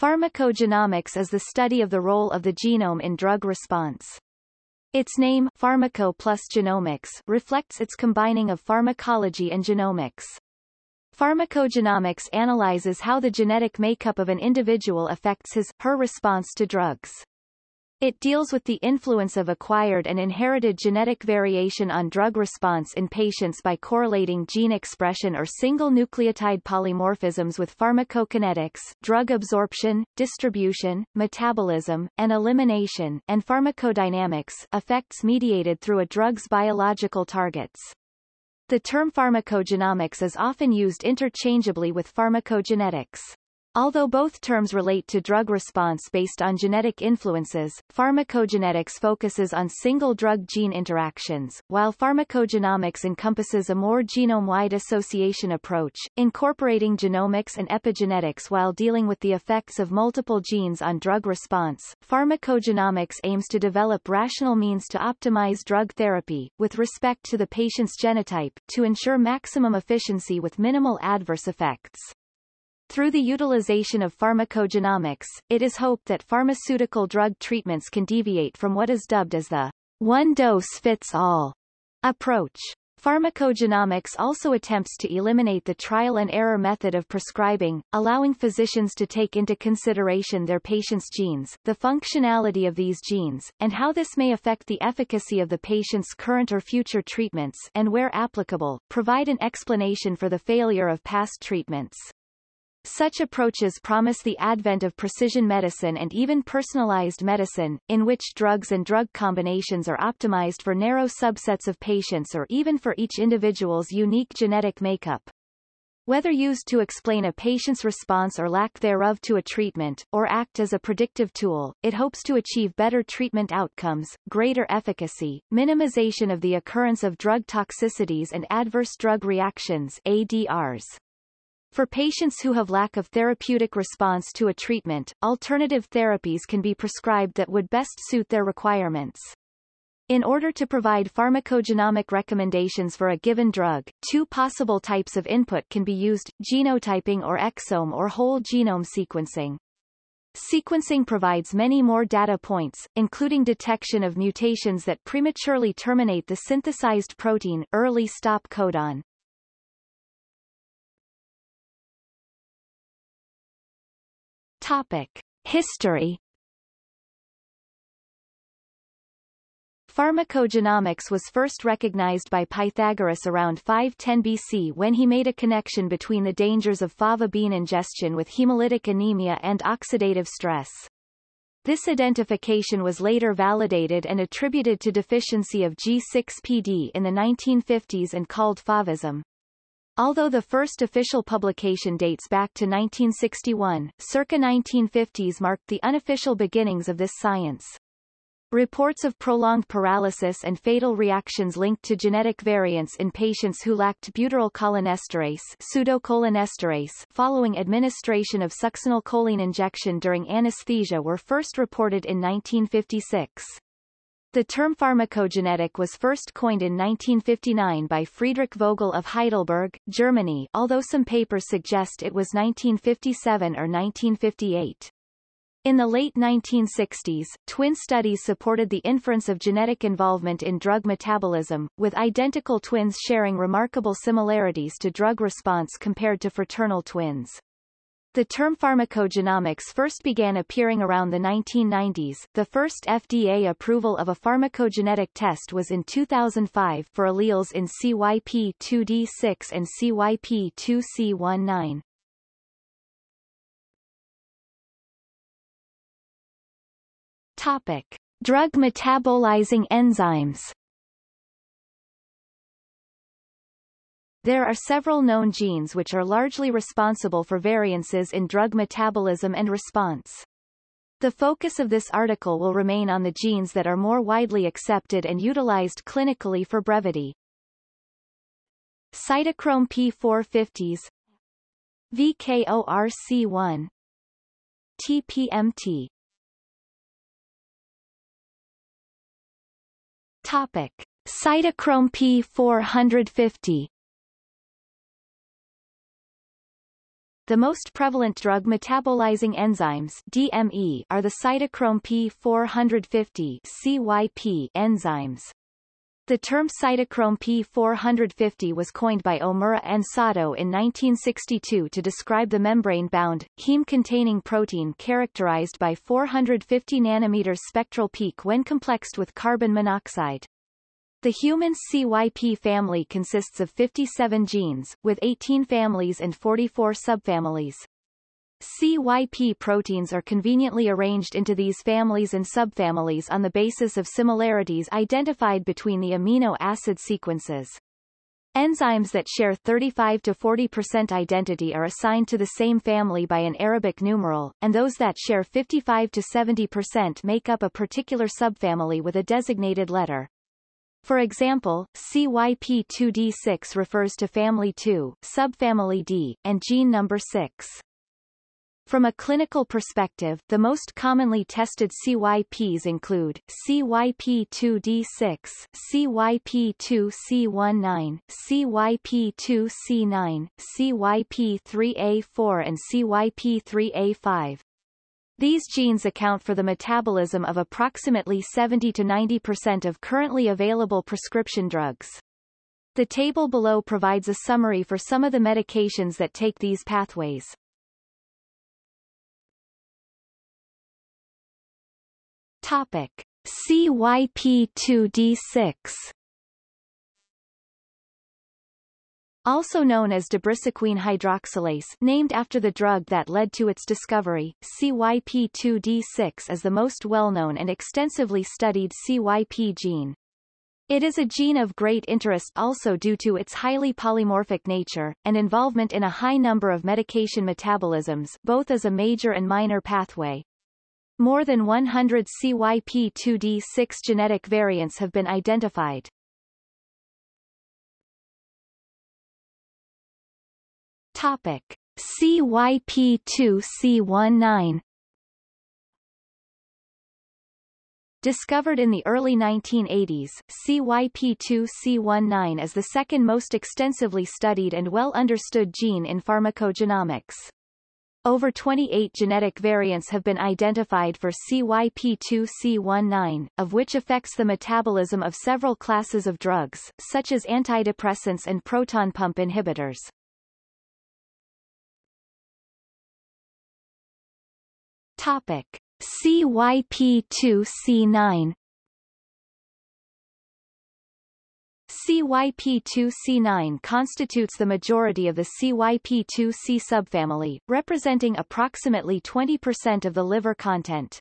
Pharmacogenomics is the study of the role of the genome in drug response. Its name, pharmaco plus genomics, reflects its combining of pharmacology and genomics. Pharmacogenomics analyzes how the genetic makeup of an individual affects his, her response to drugs. It deals with the influence of acquired and inherited genetic variation on drug response in patients by correlating gene expression or single nucleotide polymorphisms with pharmacokinetics, drug absorption, distribution, metabolism, and elimination, and pharmacodynamics effects mediated through a drug's biological targets. The term pharmacogenomics is often used interchangeably with pharmacogenetics. Although both terms relate to drug response based on genetic influences, pharmacogenetics focuses on single drug-gene interactions, while pharmacogenomics encompasses a more genome-wide association approach, incorporating genomics and epigenetics while dealing with the effects of multiple genes on drug response. Pharmacogenomics aims to develop rational means to optimize drug therapy, with respect to the patient's genotype, to ensure maximum efficiency with minimal adverse effects. Through the utilization of pharmacogenomics, it is hoped that pharmaceutical drug treatments can deviate from what is dubbed as the one-dose-fits-all approach. Pharmacogenomics also attempts to eliminate the trial-and-error method of prescribing, allowing physicians to take into consideration their patient's genes, the functionality of these genes, and how this may affect the efficacy of the patient's current or future treatments and where applicable, provide an explanation for the failure of past treatments. Such approaches promise the advent of precision medicine and even personalized medicine, in which drugs and drug combinations are optimized for narrow subsets of patients or even for each individual's unique genetic makeup. Whether used to explain a patient's response or lack thereof to a treatment, or act as a predictive tool, it hopes to achieve better treatment outcomes, greater efficacy, minimization of the occurrence of drug toxicities and adverse drug reactions ADRs. For patients who have lack of therapeutic response to a treatment, alternative therapies can be prescribed that would best suit their requirements. In order to provide pharmacogenomic recommendations for a given drug, two possible types of input can be used, genotyping or exome or whole genome sequencing. Sequencing provides many more data points, including detection of mutations that prematurely terminate the synthesized protein early stop codon. Topic. History Pharmacogenomics was first recognized by Pythagoras around 510 BC when he made a connection between the dangers of fava bean ingestion with hemolytic anemia and oxidative stress. This identification was later validated and attributed to deficiency of G6PD in the 1950s and called favism. Although the first official publication dates back to 1961, circa 1950s marked the unofficial beginnings of this science. Reports of prolonged paralysis and fatal reactions linked to genetic variants in patients who lacked butyrylcholinesterase pseudocholinesterase following administration of succinylcholine injection during anesthesia were first reported in 1956. The term pharmacogenetic was first coined in 1959 by Friedrich Vogel of Heidelberg, Germany although some papers suggest it was 1957 or 1958. In the late 1960s, twin studies supported the inference of genetic involvement in drug metabolism, with identical twins sharing remarkable similarities to drug response compared to fraternal twins. The term pharmacogenomics first began appearing around the 1990s. The first FDA approval of a pharmacogenetic test was in 2005 for alleles in CYP2D6 and CYP2C19. Topic: Drug metabolizing enzymes. There are several known genes which are largely responsible for variances in drug metabolism and response. The focus of this article will remain on the genes that are more widely accepted and utilized clinically for brevity. Cytochrome P450s VKORC1 TPMT Topic. Cytochrome P450 The most prevalent drug metabolizing enzymes DME are the cytochrome P450 CYP enzymes. The term cytochrome P450 was coined by Omura and Sato in 1962 to describe the membrane-bound, heme-containing protein characterized by 450 nanometers spectral peak when complexed with carbon monoxide. The human CYP family consists of 57 genes, with 18 families and 44 subfamilies. CYP proteins are conveniently arranged into these families and subfamilies on the basis of similarities identified between the amino acid sequences. Enzymes that share 35 to 40% identity are assigned to the same family by an Arabic numeral, and those that share 55 to 70% make up a particular subfamily with a designated letter. For example, CYP2D6 refers to family 2, subfamily D, and gene number 6. From a clinical perspective, the most commonly tested CYPs include CYP2D6, CYP2C19, CYP2C9, CYP3A4 and CYP3A5. These genes account for the metabolism of approximately 70 to 90% of currently available prescription drugs. The table below provides a summary for some of the medications that take these pathways. Topic. CYP2D6 Also known as debrisoquine hydroxylase named after the drug that led to its discovery, CYP2D6 is the most well-known and extensively studied CYP gene. It is a gene of great interest also due to its highly polymorphic nature, and involvement in a high number of medication metabolisms both as a major and minor pathway. More than 100 CYP2D6 genetic variants have been identified. Topic. CYP2C19 Discovered in the early 1980s, CYP2C19 is the second most extensively studied and well understood gene in pharmacogenomics. Over 28 genetic variants have been identified for CYP2C19, of which affects the metabolism of several classes of drugs, such as antidepressants and proton pump inhibitors. Topic. CYP2C9 CYP2C9 constitutes the majority of the CYP2C subfamily, representing approximately 20% of the liver content.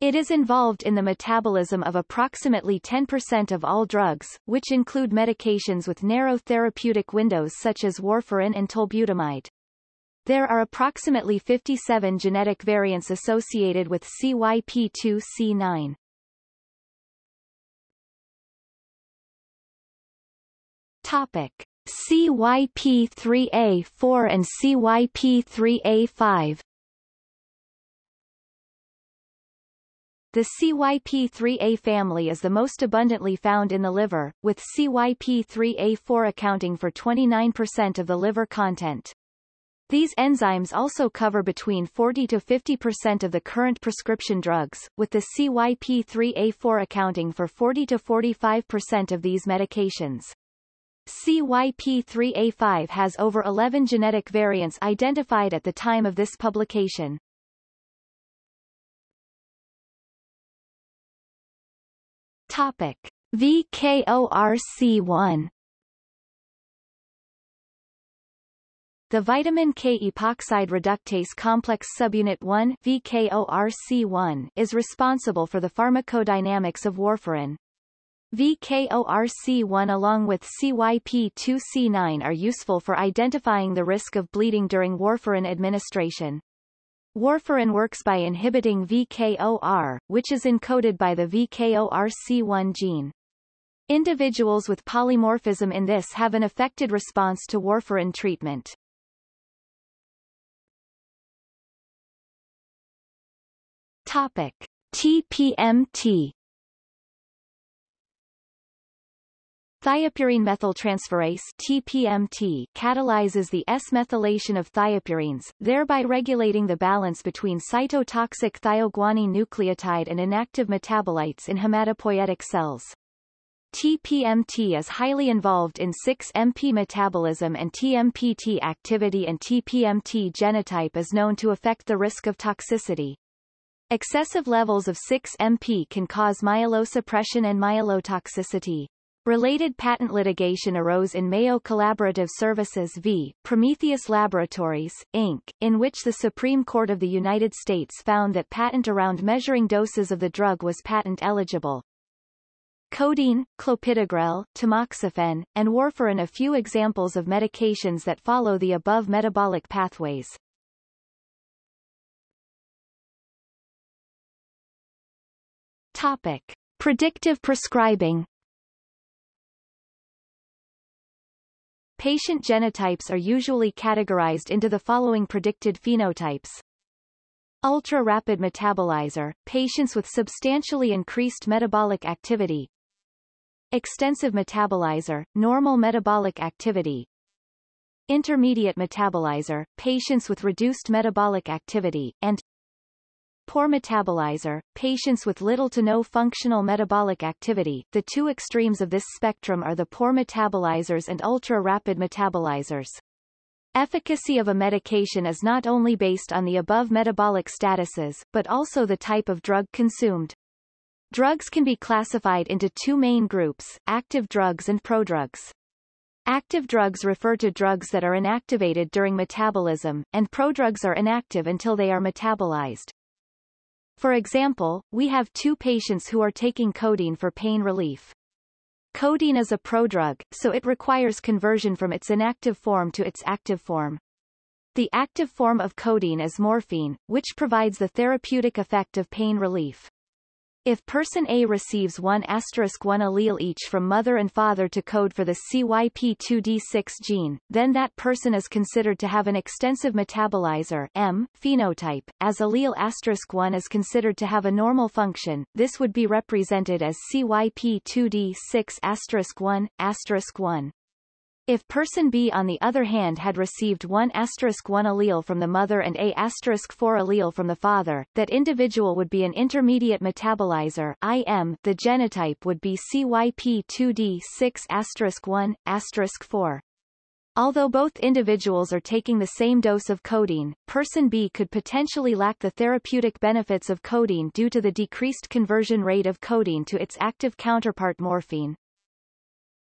It is involved in the metabolism of approximately 10% of all drugs, which include medications with narrow therapeutic windows such as warfarin and tolbutamide. There are approximately 57 genetic variants associated with CYP2C9. Topic. CYP3A4 and CYP3A5 The CYP3A family is the most abundantly found in the liver, with CYP3A4 accounting for 29% of the liver content. These enzymes also cover between 40 to 50% of the current prescription drugs, with the CYP3A4 accounting for 40 to 45% of these medications. CYP3A5 has over 11 genetic variants identified at the time of this publication. Topic. VKORC1 The vitamin K epoxide reductase complex subunit 1 VKORC1 is responsible for the pharmacodynamics of warfarin. VKORC1 along with CYP2C9 are useful for identifying the risk of bleeding during warfarin administration. Warfarin works by inhibiting VKOR, which is encoded by the VKORC1 gene. Individuals with polymorphism in this have an affected response to warfarin treatment. Topic. TPMT Thiopurine methyltransferase TPMT catalyzes the S-methylation of thiopurines, thereby regulating the balance between cytotoxic thioguanine nucleotide and inactive metabolites in hematopoietic cells. TPMT is highly involved in 6-MP metabolism and TMPT activity and TPMT genotype is known to affect the risk of toxicity. Excessive levels of 6-MP can cause myelosuppression and myelotoxicity. Related patent litigation arose in Mayo Collaborative Services v. Prometheus Laboratories, Inc., in which the Supreme Court of the United States found that patent around measuring doses of the drug was patent eligible. Codeine, clopidogrel, tamoxifen, and warfarin a few examples of medications that follow the above metabolic pathways. Topic. Predictive prescribing Patient genotypes are usually categorized into the following predicted phenotypes. Ultra-rapid metabolizer, patients with substantially increased metabolic activity. Extensive metabolizer, normal metabolic activity. Intermediate metabolizer, patients with reduced metabolic activity, and Poor metabolizer, patients with little to no functional metabolic activity. The two extremes of this spectrum are the poor metabolizers and ultra-rapid metabolizers. Efficacy of a medication is not only based on the above metabolic statuses, but also the type of drug consumed. Drugs can be classified into two main groups, active drugs and prodrugs. Active drugs refer to drugs that are inactivated during metabolism, and prodrugs are inactive until they are metabolized. For example, we have two patients who are taking codeine for pain relief. Codeine is a prodrug, so it requires conversion from its inactive form to its active form. The active form of codeine is morphine, which provides the therapeutic effect of pain relief. If person A receives 1 asterisk 1 allele each from mother and father to code for the CYP2D6 gene, then that person is considered to have an extensive metabolizer M phenotype. As allele asterisk 1 is considered to have a normal function, this would be represented as CYP2D6 asterisk 1 asterisk 1. If person B on the other hand had received one asterisk 1 allele from the mother and a asterisk 4 allele from the father, that individual would be an intermediate metabolizer IM. The genotype would be CYP2D6 asterisk 1 asterisk 4. Although both individuals are taking the same dose of codeine, person B could potentially lack the therapeutic benefits of codeine due to the decreased conversion rate of codeine to its active counterpart morphine.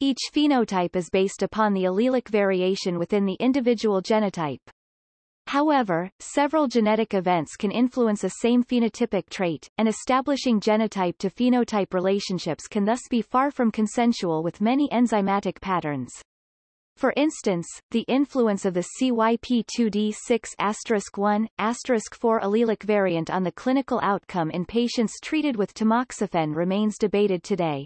Each phenotype is based upon the allelic variation within the individual genotype. However, several genetic events can influence a same phenotypic trait, and establishing genotype to phenotype relationships can thus be far from consensual with many enzymatic patterns. For instance, the influence of the CYP2D6 1 4 allelic variant on the clinical outcome in patients treated with tamoxifen remains debated today.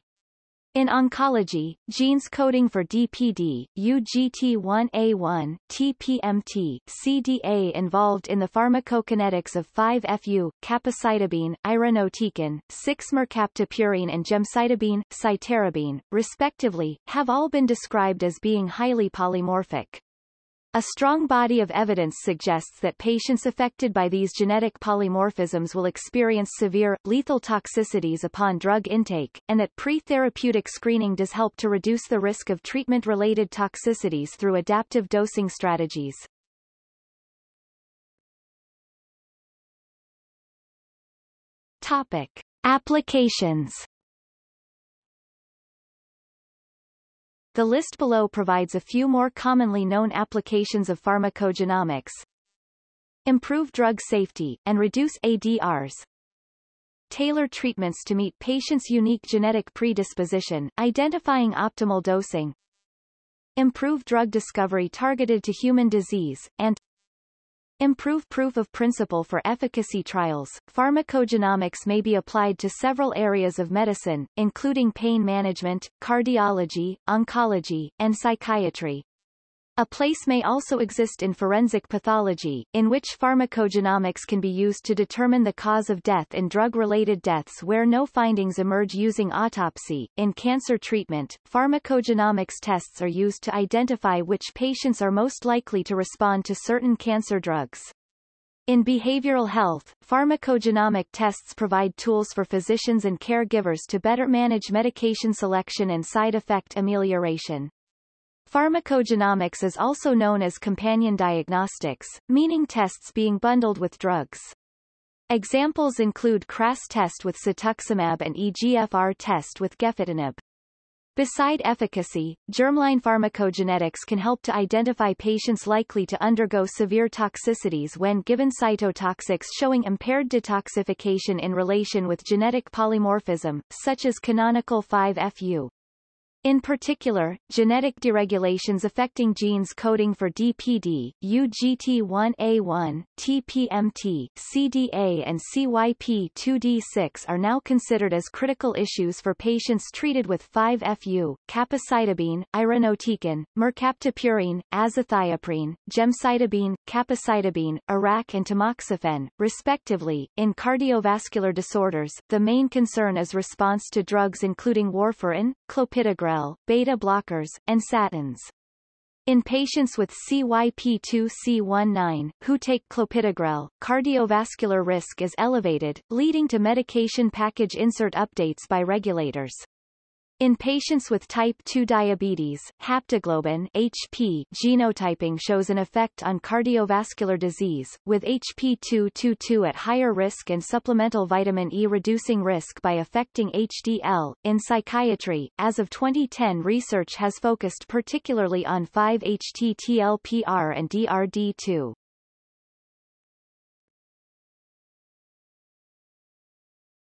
In oncology, genes coding for DPD, UGT1A1, TPMT, CDA involved in the pharmacokinetics of 5-FU, capecitabine, irinotecan, 6-mercaptopurine and gemcitabine, cytarabine, respectively, have all been described as being highly polymorphic. A strong body of evidence suggests that patients affected by these genetic polymorphisms will experience severe, lethal toxicities upon drug intake, and that pre-therapeutic screening does help to reduce the risk of treatment-related toxicities through adaptive dosing strategies. Topic. Applications The list below provides a few more commonly known applications of pharmacogenomics. Improve drug safety, and reduce ADRs. Tailor treatments to meet patients' unique genetic predisposition, identifying optimal dosing. Improve drug discovery targeted to human disease, and Improve proof of principle for efficacy trials. Pharmacogenomics may be applied to several areas of medicine, including pain management, cardiology, oncology, and psychiatry. A place may also exist in forensic pathology, in which pharmacogenomics can be used to determine the cause of death in drug-related deaths where no findings emerge using autopsy. In cancer treatment, pharmacogenomics tests are used to identify which patients are most likely to respond to certain cancer drugs. In behavioral health, pharmacogenomic tests provide tools for physicians and caregivers to better manage medication selection and side effect amelioration. Pharmacogenomics is also known as companion diagnostics, meaning tests being bundled with drugs. Examples include KRAS test with cetuximab and EGFR test with gefitinib. Beside efficacy, germline pharmacogenetics can help to identify patients likely to undergo severe toxicities when given cytotoxics showing impaired detoxification in relation with genetic polymorphism, such as canonical 5-FU. In particular, genetic deregulations affecting genes coding for DPD, UGT1A1, TPMT, CDA and CYP2D6 are now considered as critical issues for patients treated with 5-FU, capecitabine, irinotecan, mercaptopurine, azathioprine, gemcitabine, capecitabine, AraC and tamoxifen, respectively. In cardiovascular disorders, the main concern is response to drugs including warfarin, clopidogrel, beta blockers, and statins. In patients with CYP2C19, who take clopidogrel, cardiovascular risk is elevated, leading to medication package insert updates by regulators. In patients with type 2 diabetes, haptoglobin HP genotyping shows an effect on cardiovascular disease, with HP222 at higher risk and supplemental vitamin E reducing risk by affecting HDL. In psychiatry, as of 2010 research has focused particularly on 5-HT-TLPR and DRD2.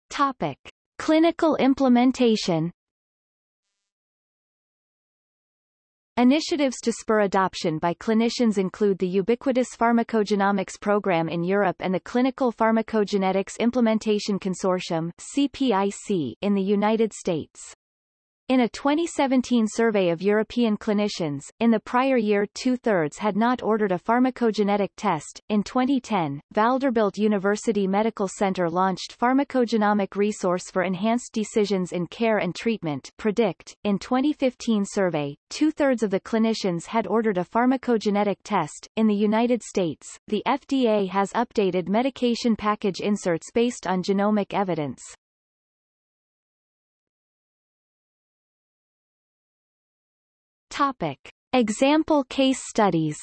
Topic. Clinical implementation Initiatives to spur adoption by clinicians include the Ubiquitous Pharmacogenomics Program in Europe and the Clinical Pharmacogenetics Implementation Consortium CPIC in the United States. In a 2017 survey of European clinicians, in the prior year two-thirds had not ordered a pharmacogenetic test. In 2010, Vanderbilt University Medical Center launched Pharmacogenomic Resource for Enhanced Decisions in Care and Treatment PREDICT. In 2015 survey, two-thirds of the clinicians had ordered a pharmacogenetic test. In the United States, the FDA has updated medication package inserts based on genomic evidence. Topic. Example case studies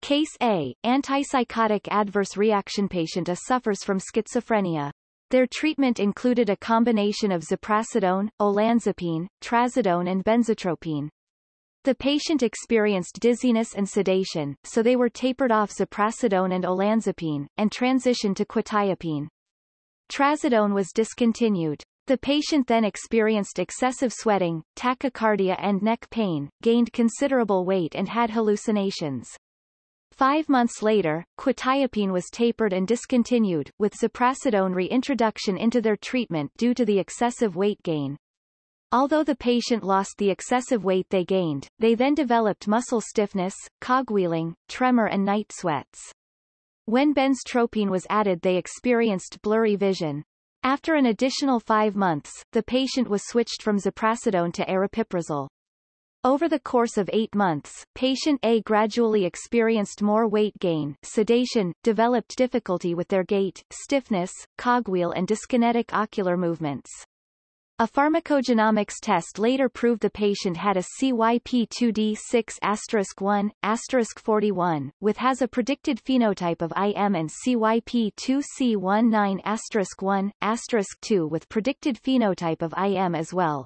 Case A, antipsychotic adverse reaction patient A suffers from schizophrenia. Their treatment included a combination of ziprasidone, olanzapine, trazodone and benzotropine. The patient experienced dizziness and sedation, so they were tapered off ziprasidone and olanzapine, and transitioned to quetiapine. Trazodone was discontinued. The patient then experienced excessive sweating, tachycardia and neck pain, gained considerable weight and had hallucinations. Five months later, quetiapine was tapered and discontinued, with ziprasidone reintroduction into their treatment due to the excessive weight gain. Although the patient lost the excessive weight they gained, they then developed muscle stiffness, cogwheeling, tremor and night sweats. When benztropine was added they experienced blurry vision. After an additional five months, the patient was switched from ziprasidone to aripiprazole. Over the course of eight months, patient A gradually experienced more weight gain, sedation, developed difficulty with their gait, stiffness, cogwheel and dyskinetic ocular movements. A pharmacogenomics test later proved the patient had a CYP2D6*1, 41, with has a predicted phenotype of IM and CYP2C19*1, 2 with predicted phenotype of IM as well.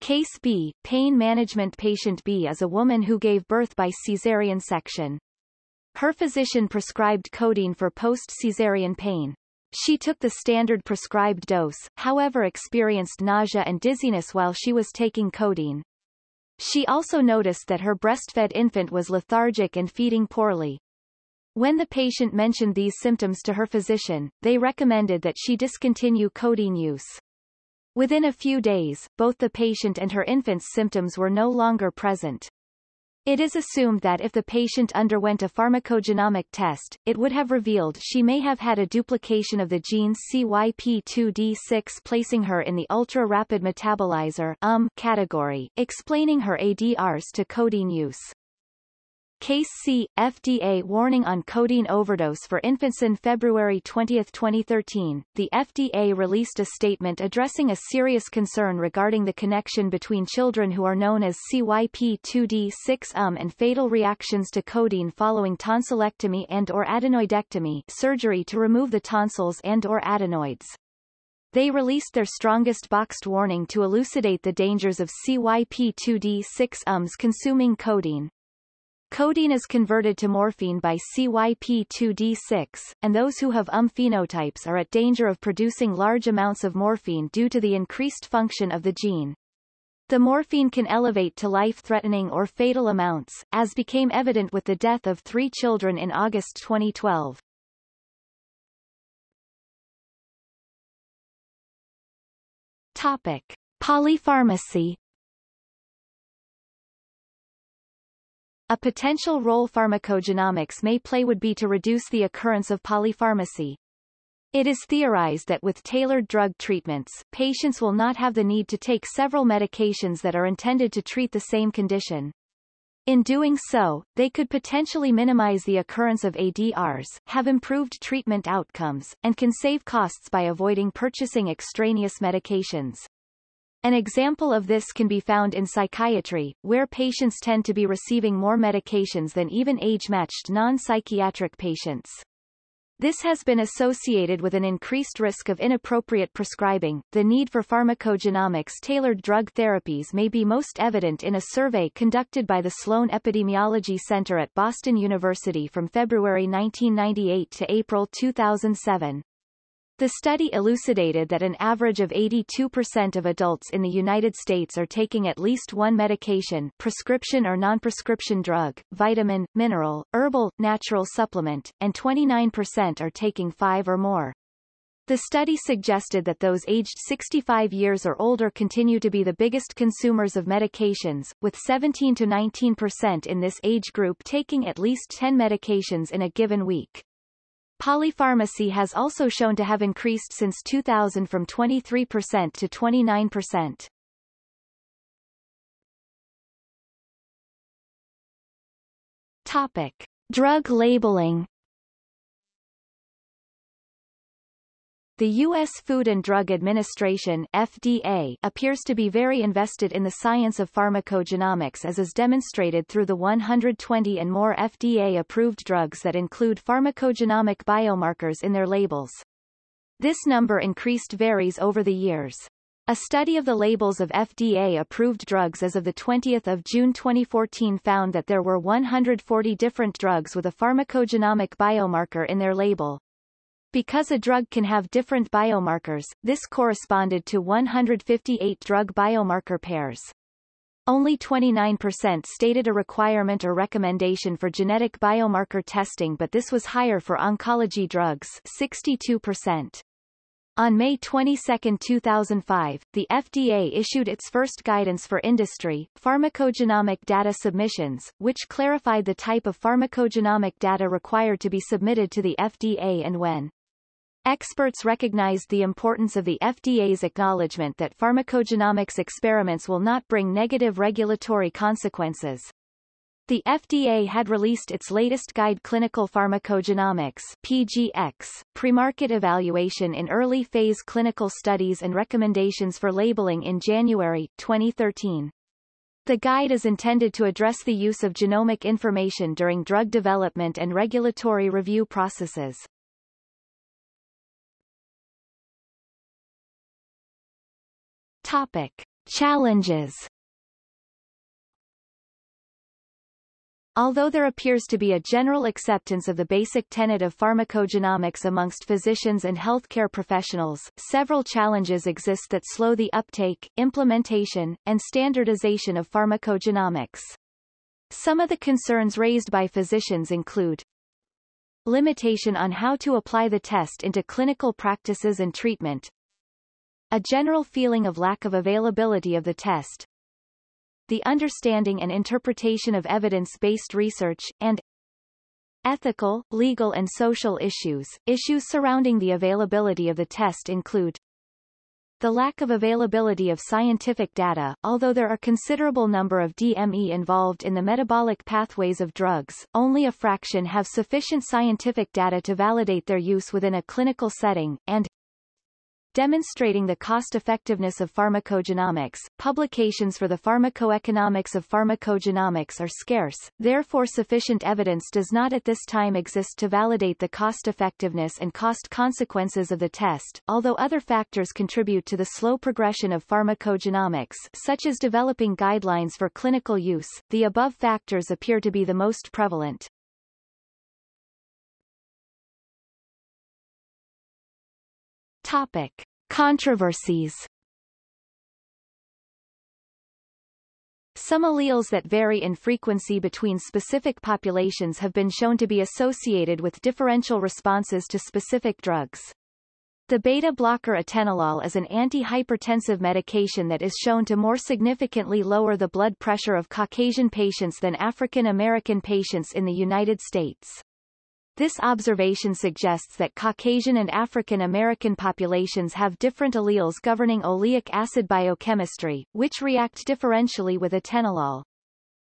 Case B, pain management patient B is a woman who gave birth by caesarean section. Her physician prescribed codeine for post-caesarean pain. She took the standard prescribed dose, however experienced nausea and dizziness while she was taking codeine. She also noticed that her breastfed infant was lethargic and feeding poorly. When the patient mentioned these symptoms to her physician, they recommended that she discontinue codeine use. Within a few days, both the patient and her infant's symptoms were no longer present. It is assumed that if the patient underwent a pharmacogenomic test, it would have revealed she may have had a duplication of the genes CYP2D6 placing her in the ultra-rapid metabolizer um category, explaining her ADRs to codeine use. Case C, FDA warning on codeine overdose for infants in February 20, 2013, the FDA released a statement addressing a serious concern regarding the connection between children who are known as CYP2D6-UM and fatal reactions to codeine following tonsillectomy and or adenoidectomy surgery to remove the tonsils and or adenoids. They released their strongest boxed warning to elucidate the dangers of CYP2D6-UMs consuming codeine. Codeine is converted to morphine by CYP2D6, and those who have UM phenotypes are at danger of producing large amounts of morphine due to the increased function of the gene. The morphine can elevate to life-threatening or fatal amounts, as became evident with the death of three children in August 2012. Topic. Polypharmacy A potential role pharmacogenomics may play would be to reduce the occurrence of polypharmacy. It is theorized that with tailored drug treatments, patients will not have the need to take several medications that are intended to treat the same condition. In doing so, they could potentially minimize the occurrence of ADRs, have improved treatment outcomes, and can save costs by avoiding purchasing extraneous medications. An example of this can be found in psychiatry, where patients tend to be receiving more medications than even age-matched non-psychiatric patients. This has been associated with an increased risk of inappropriate prescribing. The need for pharmacogenomics tailored drug therapies may be most evident in a survey conducted by the Sloan Epidemiology Center at Boston University from February 1998 to April 2007. The study elucidated that an average of 82% of adults in the United States are taking at least one medication prescription or non-prescription drug, vitamin, mineral, herbal, natural supplement, and 29% are taking five or more. The study suggested that those aged 65 years or older continue to be the biggest consumers of medications, with 17 to 19% in this age group taking at least 10 medications in a given week. Polypharmacy has also shown to have increased since 2000 from 23% to 29%. Topic. Drug labeling The U.S. Food and Drug Administration FDA appears to be very invested in the science of pharmacogenomics as is demonstrated through the 120 and more FDA-approved drugs that include pharmacogenomic biomarkers in their labels. This number increased varies over the years. A study of the labels of FDA-approved drugs as of 20 June 2014 found that there were 140 different drugs with a pharmacogenomic biomarker in their label. Because a drug can have different biomarkers, this corresponded to 158 drug biomarker pairs. Only 29% stated a requirement or recommendation for genetic biomarker testing but this was higher for oncology drugs 62%. On May 22, 2005, the FDA issued its first guidance for industry, pharmacogenomic data submissions, which clarified the type of pharmacogenomic data required to be submitted to the FDA and when. Experts recognized the importance of the FDA's acknowledgement that pharmacogenomics experiments will not bring negative regulatory consequences. The FDA had released its latest guide Clinical Pharmacogenomics PGX, pre-market evaluation in early phase clinical studies and recommendations for labeling in January 2013. The guide is intended to address the use of genomic information during drug development and regulatory review processes. Topic. Challenges Although there appears to be a general acceptance of the basic tenet of pharmacogenomics amongst physicians and healthcare professionals, several challenges exist that slow the uptake, implementation, and standardization of pharmacogenomics. Some of the concerns raised by physicians include limitation on how to apply the test into clinical practices and treatment, a general feeling of lack of availability of the test, the understanding and interpretation of evidence-based research, and ethical, legal and social issues. Issues surrounding the availability of the test include the lack of availability of scientific data, although there are considerable number of DME involved in the metabolic pathways of drugs, only a fraction have sufficient scientific data to validate their use within a clinical setting, and demonstrating the cost-effectiveness of pharmacogenomics. Publications for the pharmacoeconomics of pharmacogenomics are scarce, therefore sufficient evidence does not at this time exist to validate the cost-effectiveness and cost consequences of the test, although other factors contribute to the slow progression of pharmacogenomics such as developing guidelines for clinical use, the above factors appear to be the most prevalent. Topic. Controversies Some alleles that vary in frequency between specific populations have been shown to be associated with differential responses to specific drugs. The beta blocker atenolol is an antihypertensive medication that is shown to more significantly lower the blood pressure of Caucasian patients than African American patients in the United States. This observation suggests that Caucasian and African American populations have different alleles governing oleic acid biochemistry, which react differentially with atenolol.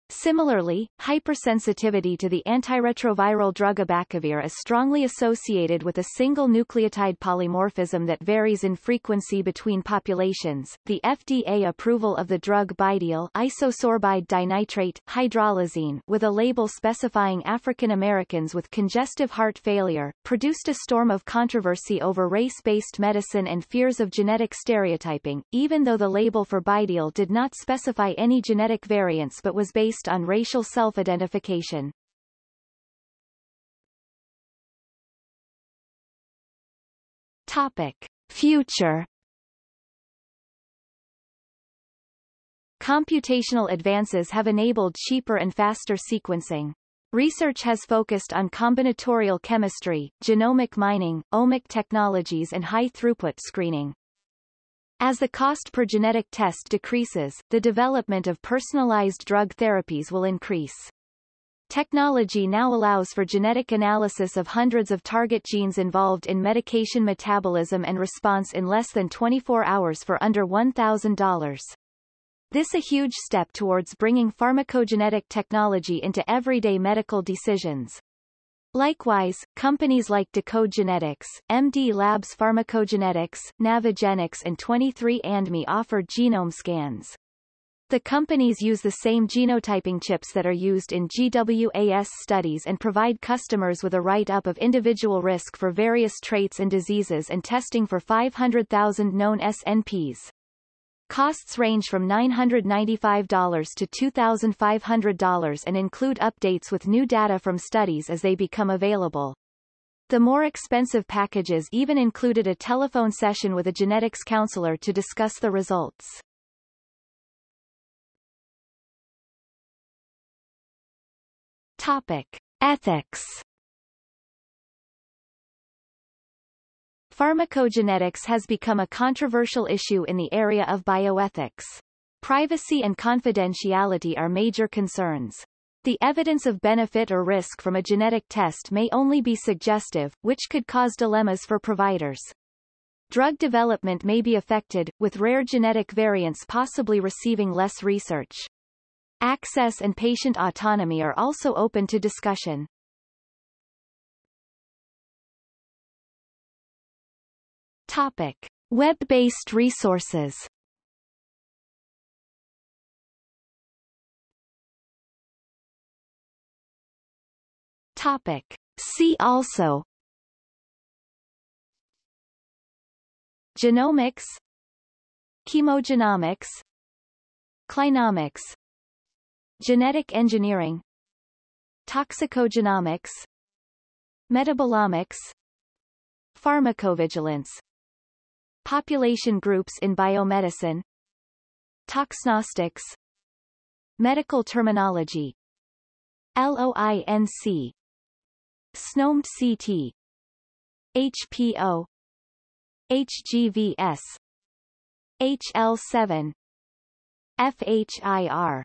Similarly, hypersensitivity to the antiretroviral drug abacavir is strongly associated with a single nucleotide polymorphism that varies in frequency between populations. The FDA approval of the drug BiDil isosorbide dinitrate hydralazine with a label specifying African Americans with congestive heart failure produced a storm of controversy over race-based medicine and fears of genetic stereotyping, even though the label for BiDil did not specify any genetic variants but was based based on racial self-identification. Topic. Future Computational advances have enabled cheaper and faster sequencing. Research has focused on combinatorial chemistry, genomic mining, omic technologies and high-throughput screening. As the cost per genetic test decreases, the development of personalized drug therapies will increase. Technology now allows for genetic analysis of hundreds of target genes involved in medication metabolism and response in less than 24 hours for under $1,000. This is a huge step towards bringing pharmacogenetic technology into everyday medical decisions. Likewise, companies like Decode Genetics, MD Labs Pharmacogenetics, Navigenics and 23andMe offer genome scans. The companies use the same genotyping chips that are used in GWAS studies and provide customers with a write-up of individual risk for various traits and diseases and testing for 500,000 known SNPs. Costs range from $995 to $2,500 and include updates with new data from studies as they become available. The more expensive packages even included a telephone session with a genetics counselor to discuss the results. Topic. Ethics Pharmacogenetics has become a controversial issue in the area of bioethics. Privacy and confidentiality are major concerns. The evidence of benefit or risk from a genetic test may only be suggestive, which could cause dilemmas for providers. Drug development may be affected, with rare genetic variants possibly receiving less research. Access and patient autonomy are also open to discussion. Topic. Web-based resources. Topic. See also. Genomics. Chemogenomics. Clinomics. Genetic engineering. Toxicogenomics. Metabolomics. Pharmacovigilance Population groups in biomedicine. Toxgnostics. Medical terminology. LOINC SNOMED CT HPO HGVS HL7 FHIR